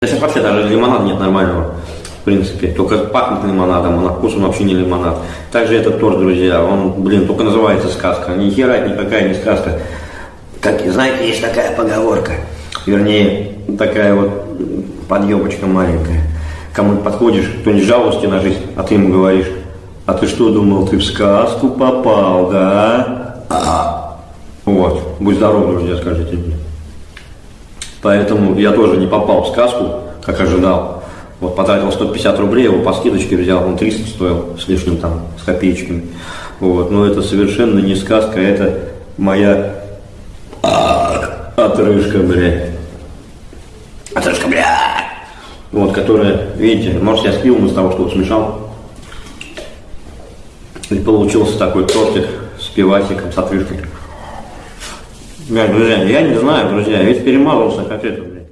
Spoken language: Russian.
Сейчас вообще даже лимонада нет нормального, в принципе. Только пахнет лимонадом, а на вкус он вообще не лимонад. Также этот торт, друзья, он, блин, только называется сказка. Ни хера никакая не сказка. Как, знаете, есть такая поговорка, вернее, такая вот подъебочка маленькая. Кому подходишь, кто-нибудь жалуешься на жизнь, а ты ему говоришь, а ты что думал, ты в сказку попал, да? А, вот, будь здоров, друзья, скажите мне. Поэтому я тоже не попал в сказку, как ожидал. Вот потратил 150 рублей, его по скидочке взял, он 300 стоил с лишним там, с копеечками. Вот, но это совершенно не сказка, это моя а, отрыжка, блядь. Отрыжка, блядь. Вот, которая, видите, может я спил из того, что вот смешал. И получился такой тортик с пивасиком, с отрыжкой. Блядь, друзья, я не знаю, друзья, ведь перемазался как это, блядь.